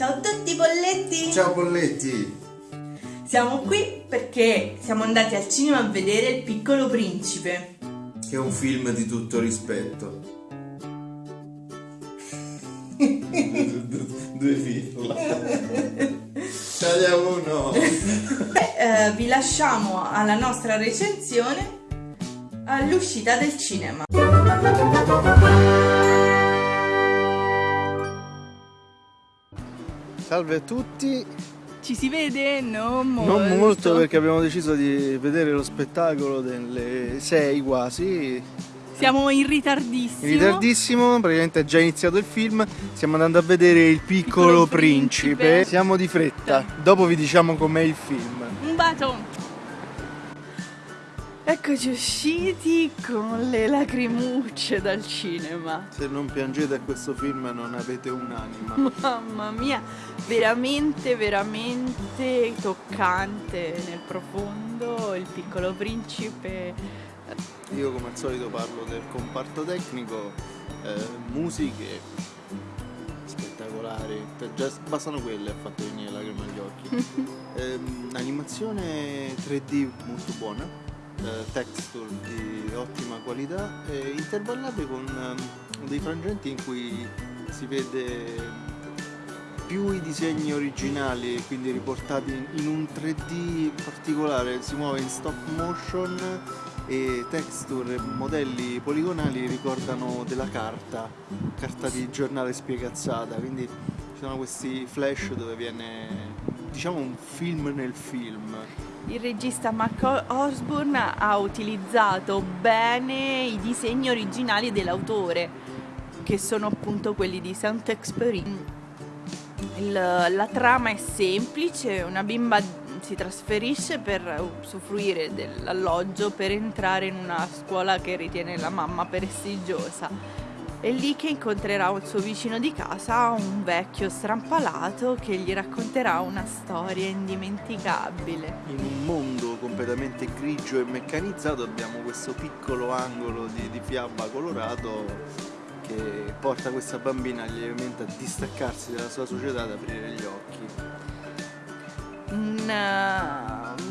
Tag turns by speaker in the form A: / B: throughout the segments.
A: Ciao a tutti polletti!
B: Ciao Polletti!
A: Siamo qui perché siamo andati al cinema a vedere Il piccolo principe.
B: Che è un film di tutto rispetto. Due film. Tagliamo uno.
A: Eh, vi lasciamo alla nostra recensione all'uscita del cinema.
C: Salve a tutti,
A: Ci si vede? Non molto.
C: non molto perché abbiamo deciso di vedere lo spettacolo delle 6 quasi,
A: Siamo in ritardissimo.
C: in ritardissimo, praticamente è già iniziato il film, stiamo andando a vedere Il piccolo,
A: Piccolo
C: principe.
A: Principe.
C: siamo di fretta, dopo vi diciamo com'è il film.
A: Un bacio. Eccoci usciti con le lacrimucce dal cinema.
C: Se non piangete a questo film non avete un'anima.
A: Mamma mia, veramente, veramente toccante nel profondo il piccolo principe.
C: Io come al solito parlo del comparto tecnico, eh, musiche spettacolari, già bastano quelle a fatto venire lacrime agli occhi. Ehm, animazione 3D molto buona, eh, texture di ottima qualità, e intervallate con ehm, dei frangenti in cui si vede più i disegni originali, quindi riportati in un 3D particolare, si muove in stop motion e texture e modelli poligonali ricordano della carta, carta di giornale spiegazzata, quindi ci sono questi flash dove viene diciamo un film nel film.
A: Il regista Mark Osborne ha utilizzato bene i disegni originali dell'autore, che sono appunto quelli di Saint-Exupéry. La trama è semplice, una bimba si trasferisce per usufruire dell'alloggio per entrare in una scuola che ritiene la mamma prestigiosa. È lì che incontrerà il suo vicino di casa, un vecchio strampalato che gli racconterà una storia indimenticabile.
C: In un mondo completamente grigio e meccanizzato abbiamo questo piccolo angolo di, di fiaba colorato che porta questa bambina lievemente a distaccarsi dalla sua società ad aprire gli occhi.
A: un,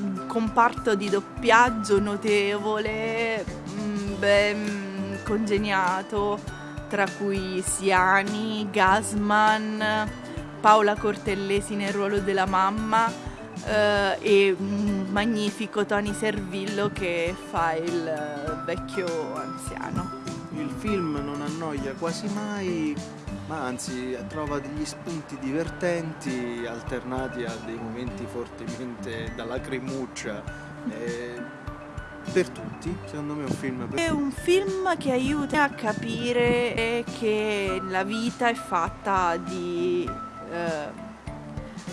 A: un comparto di doppiaggio notevole, mm, ben congegnato, tra cui Siani, Gasman, Paola Cortellesi nel ruolo della mamma eh, e un magnifico Tony Servillo che fa il eh, vecchio anziano.
C: Il film non annoia quasi mai, ma anzi trova degli spunti divertenti alternati a dei momenti fortemente da lacrimuccia. eh, per tutti, secondo me è un film per
A: È un film che aiuta a capire che la vita è fatta di eh,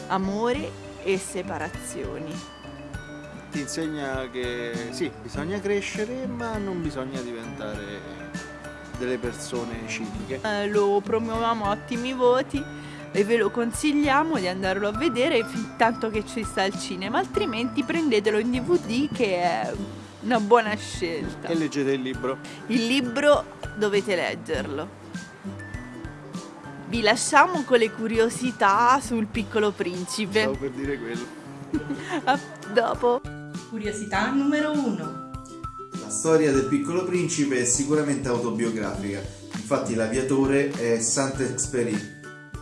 A: amore e separazioni.
C: ti insegna che sì, bisogna crescere, ma non bisogna diventare delle persone ciniche.
A: Eh, lo promuoviamo a ottimi voti e ve lo consigliamo di andarlo a vedere fin tanto che ci sta al cinema, altrimenti prendetelo in DVD che è una buona scelta.
C: E leggete il libro.
A: Il libro dovete leggerlo. Vi lasciamo con le curiosità sul piccolo principe.
C: Stavo per dire quello.
A: A dopo. Curiosità numero uno.
B: La storia del piccolo principe è sicuramente autobiografica, infatti l'aviatore è Saint-Exupéry,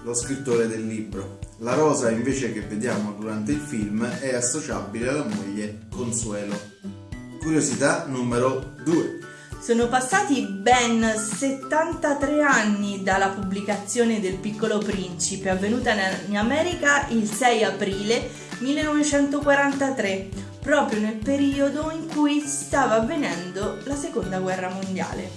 B: lo scrittore del libro. La rosa invece che vediamo durante il film è associabile alla moglie Consuelo. Curiosità numero 2.
A: Sono passati ben 73 anni dalla pubblicazione del Piccolo Principe, avvenuta in America il 6 aprile 1943, proprio nel periodo in cui stava avvenendo la Seconda Guerra Mondiale.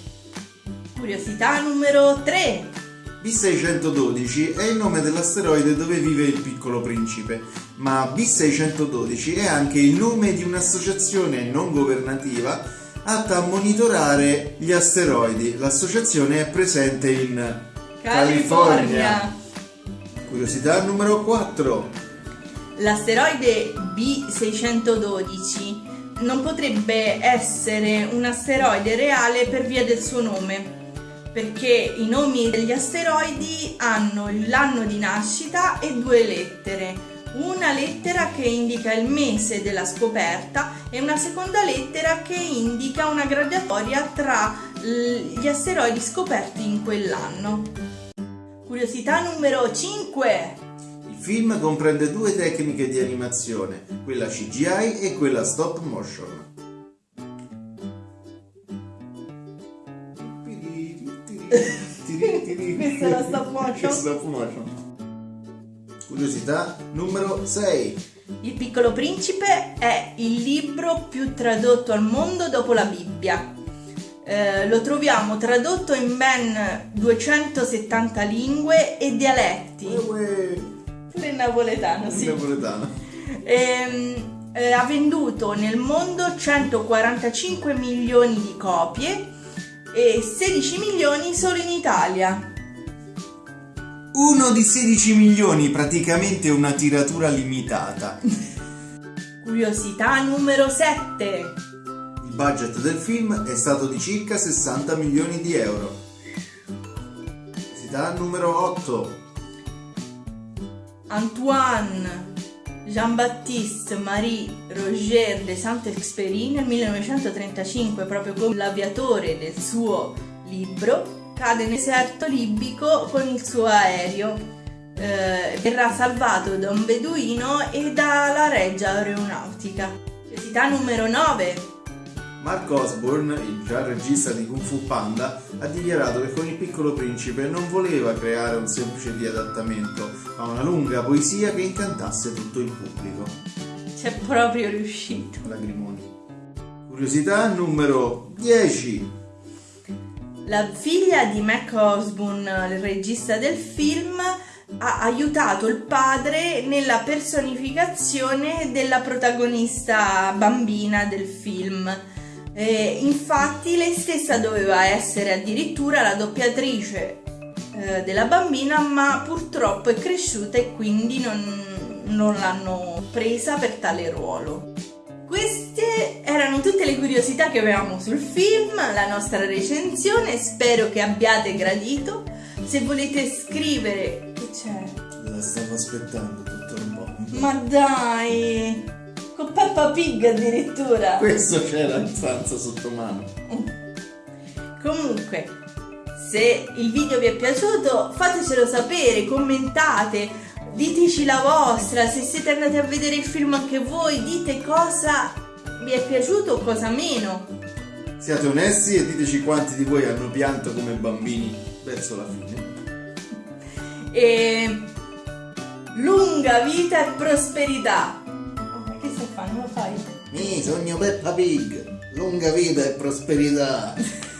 A: Curiosità numero 3.
B: B612 è il nome dell'asteroide dove vive il piccolo principe, ma B612 è anche il nome di un'associazione non governativa atta a monitorare gli asteroidi. L'associazione è presente in California. Curiosità numero 4.
A: L'asteroide B612 non potrebbe essere un asteroide reale per via del suo nome. perché i nomi degli asteroidi hanno l'anno di nascita e due lettere. Una lettera che indica il mese della scoperta e una seconda lettera che indica una graduatoria tra gli asteroidi scoperti in quell'anno. Curiosità numero 5.
C: Il film comprende due tecniche di animazione, quella CGI e quella stop motion.
A: Questa è la stop motion?
C: Stop motion. Curiosità numero 6.
A: Il piccolo principe è il libro più tradotto al mondo dopo la Bibbia. Eh, lo troviamo tradotto in ben 270 lingue e dialetti. Pure in napoletano, sì.
C: In napoletano.
A: Ehm, eh, ha venduto nel mondo 145 milioni di copie e 16 milioni solo in Italia.
C: Uno di 16 milioni, praticamente una tiratura limitata.
A: Curiosità numero 7.
C: Il budget del film è stato di circa 60 milioni di euro. Curiosità numero 8.
A: Antoine Jean-Baptiste Marie Roger de Saint-Exupéry nel 1935, proprio come l'aviatore del suo libro, cade nel deserto libico con il suo aereo. Eh, verrà salvato da un beduino e dalla reggia aeronautica. Curiosità numero 9.
C: Mark Osborne, il già regista di Kung Fu Panda, ha dichiarato che con il piccolo principe non voleva creare un semplice riadattamento, ma una lunga poesia che incantasse tutto il pubblico.
A: C'è proprio riuscito.
C: Lagrimoni. Curiosità numero 10.
A: La figlia di Mac Osborne, il regista del film, ha aiutato il padre nella personificazione della protagonista bambina del film. Eh, infatti lei stessa doveva essere addirittura la doppiatrice eh, della bambina, ma purtroppo è cresciuta e quindi non, non l'hanno presa per tale ruolo. Queste erano tutte le curiosità che avevamo sul film, la nostra recensione, spero che abbiate gradito. Se volete scrivere... Che c'è?
C: La stavo aspettando tutto un po'.
A: Ma dai! Con Peppa Pig addirittura!
C: Questo c'era in stanza sotto mano.
A: Comunque, se il video vi è piaciuto fatecelo sapere, commentate, diteci la vostra, se siete andati a vedere il film anche voi, dite cosa vi è piaciuto o cosa meno.
C: Siate onesti e diteci quanti di voi hanno pianto come bambini verso la fine.
A: E lunga vita e prosperità. Che stai fare? Non lo fai?
C: Mi sogno Peppa Pig, lunga vita e prosperità.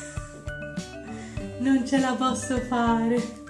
A: Non ce la posso fare.